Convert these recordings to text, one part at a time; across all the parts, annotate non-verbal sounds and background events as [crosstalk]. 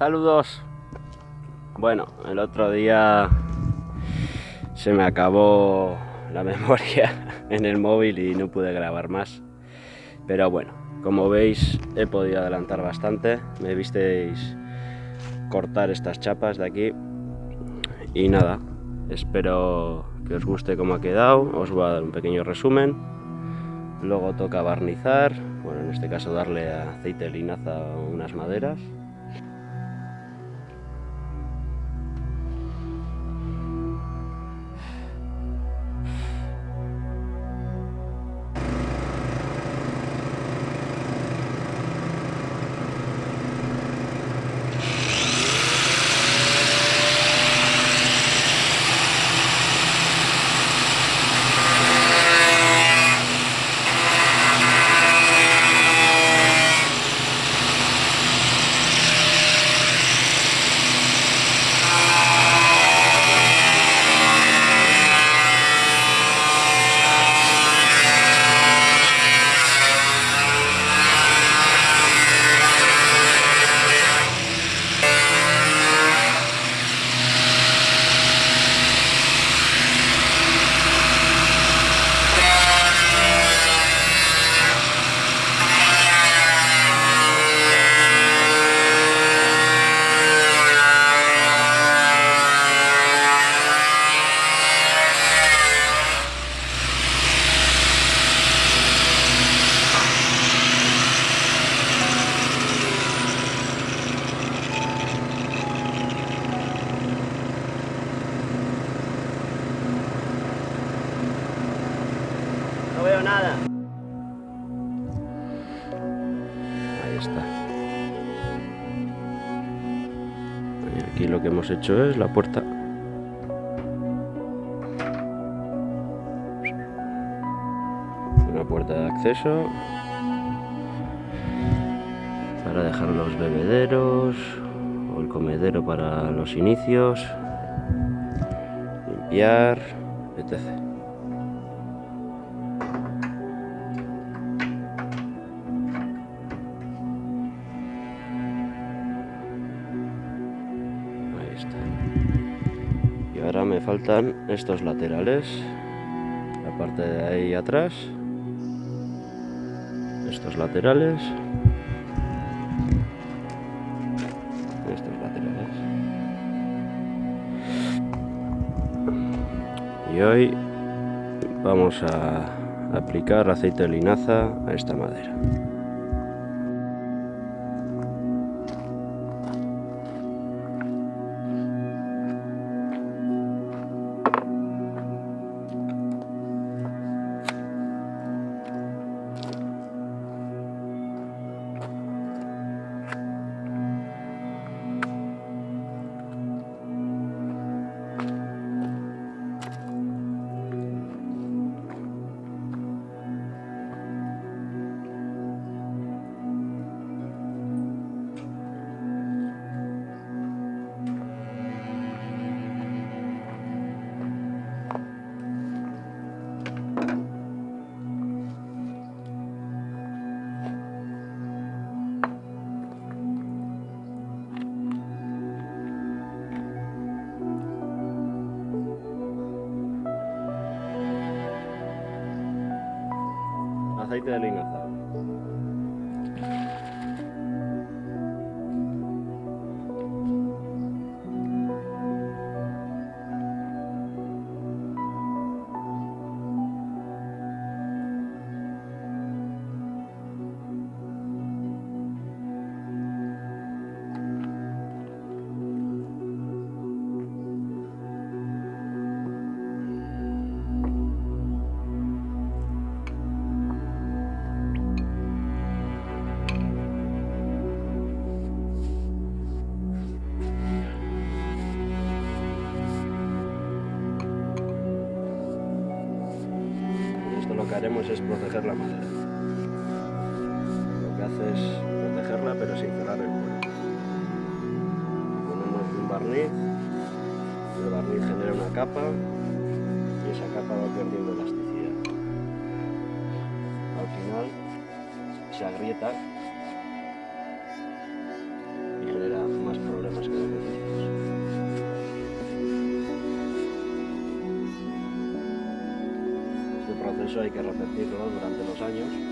Saludos. Bueno, el otro día se me acabó la [laughs] memoria en el móvil y no pude grabar más. Pero bueno, como veis he podido adelantar bastante. Me visteis cortar estas chapas de aquí. Y nada, espero que os guste cómo ha quedado. Os voy a dar un pequeño resumen. Luego toca barnizar, bueno en este caso darle aceite de linaza a unas maderas. Aquí lo que hemos hecho es la puerta. Una puerta de acceso. Para dejar los bebederos o el comedero para los inicios. Limpiar, etc. faltan estos laterales. La parte de ahí atrás. Estos laterales. Estos laterales. Y hoy vamos a aplicar aceite de linaza a esta madera. Aceite proteger la madera. Lo que hace es protegerla pero sin cerrar el cuero. Ponemos un barniz, el barniz genera una capa y esa capa va perdiendo elasticidad. Al final se agrieta proceso hay que repetirlo durante los años.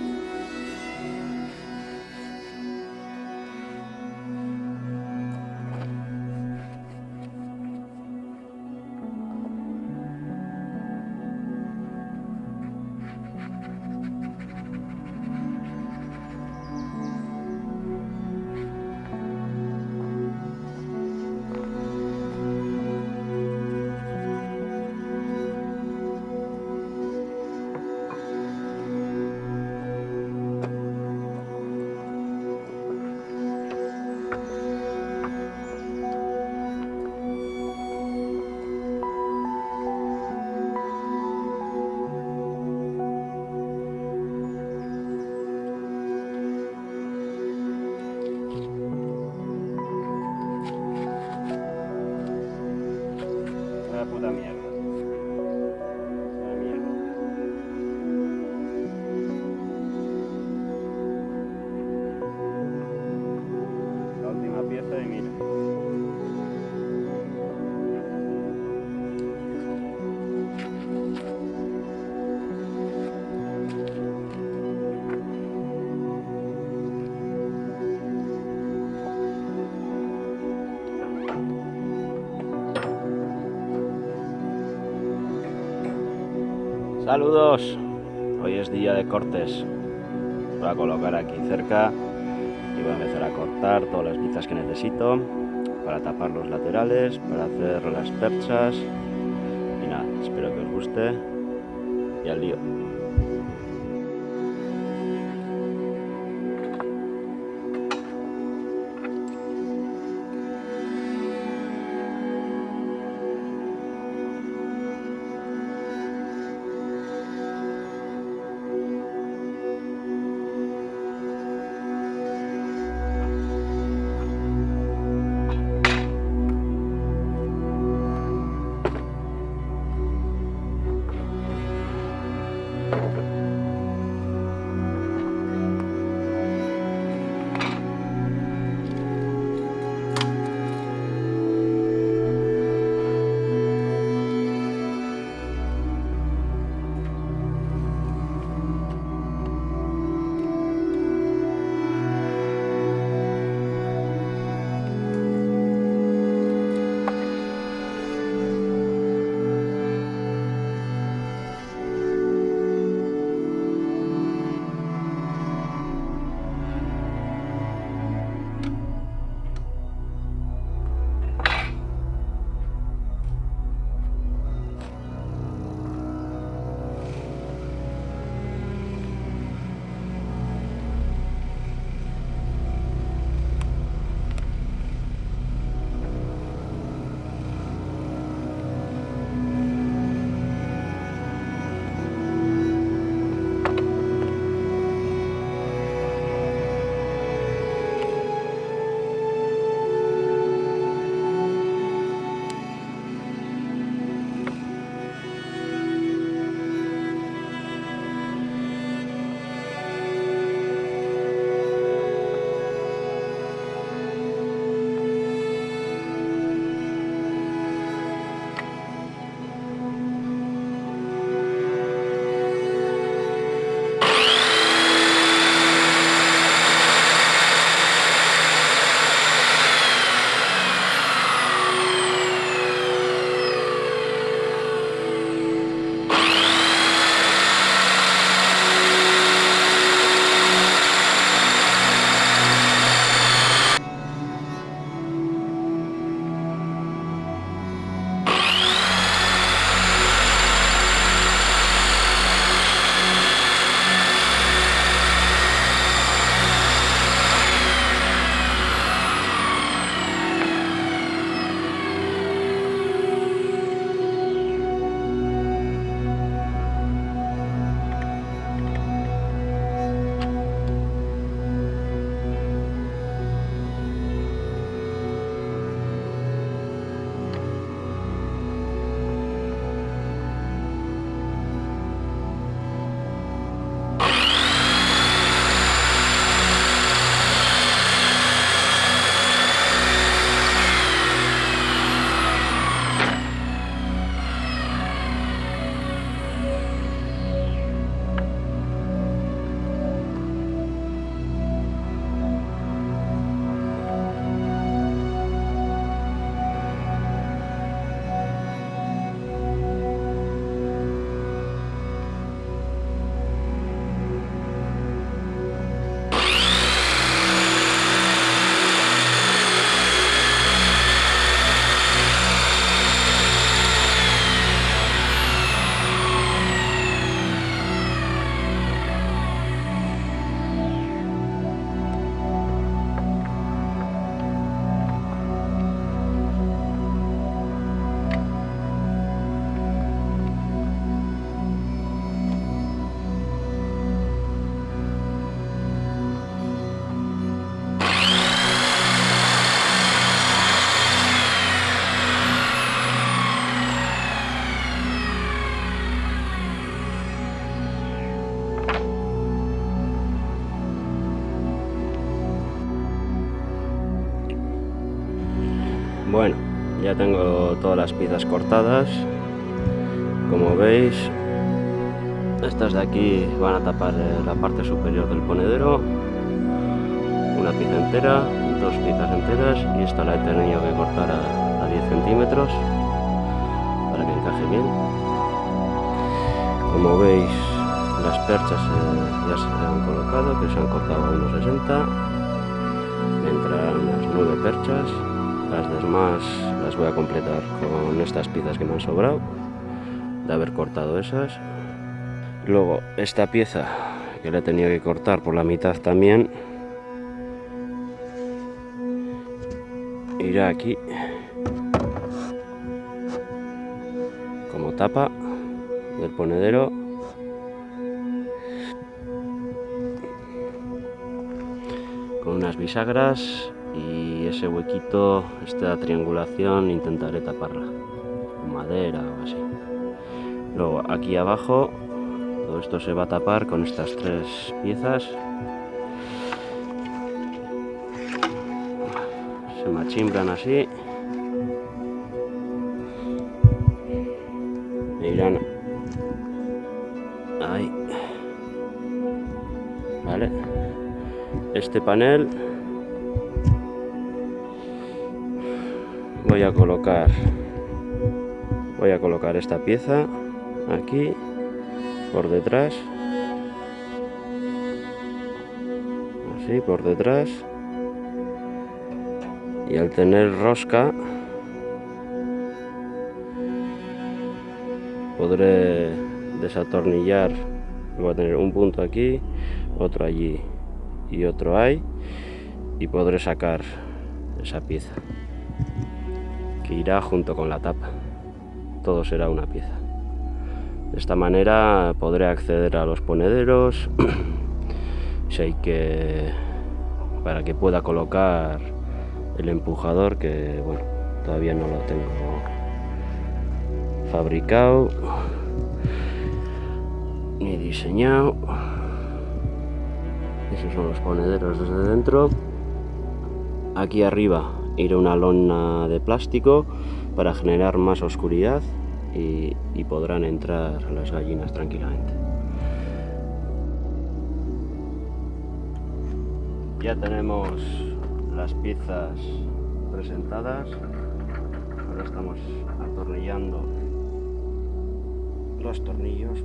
Saludos. Hoy es día de cortes. Voy a colocar aquí cerca y voy a empezar a cortar todas las piezas que necesito para tapar los laterales, para hacer las perchas y nada, espero que os guste y al lío. Ya tengo todas las piezas cortadas. Como veis, estas de aquí van a tapar eh, la parte superior del ponedero. Una pieza entera, dos piezas enteras y esta la he tenido que cortar a, 10 centímetros para que encaje bien. Como veis, las perchas eh, ya se han colocado, que se han cortado a 1,60. Me entrarán unas 9 perchas las demás las voy a completar con estas piezas que me han sobrado de haber cortado esas. Luego esta pieza que le he tenido que cortar por la mitad también. Irá aquí. Como tapa del ponedero. Con unas bisagras y ese huequito, esta triangulación, intentaré taparla con madera o así. Luego aquí abajo, todo esto se va a tapar con estas tres piezas. Se machimbran así. Irán ahí. Vale. Este panel voy a colocar voy a colocar esta pieza aquí por detrás. Así por detrás. Y al tener rosca podré desatornillar. Voy a tener un punto aquí otro allí y otro ahí y podré sacar esa pieza que irá junto con la tapa. Todo será una pieza. De esta manera podré acceder a los ponederos [clears throat] si hay que para que pueda colocar el empujador que bueno todavía no lo tengo fabricado ni diseñado esos son los ponederos desde dentro aquí arriba ir una lona de plástico para generar más oscuridad y, y podrán entrar las gallinas tranquilamente. Ya tenemos las piezas presentadas, ahora estamos atornillando los tornillos.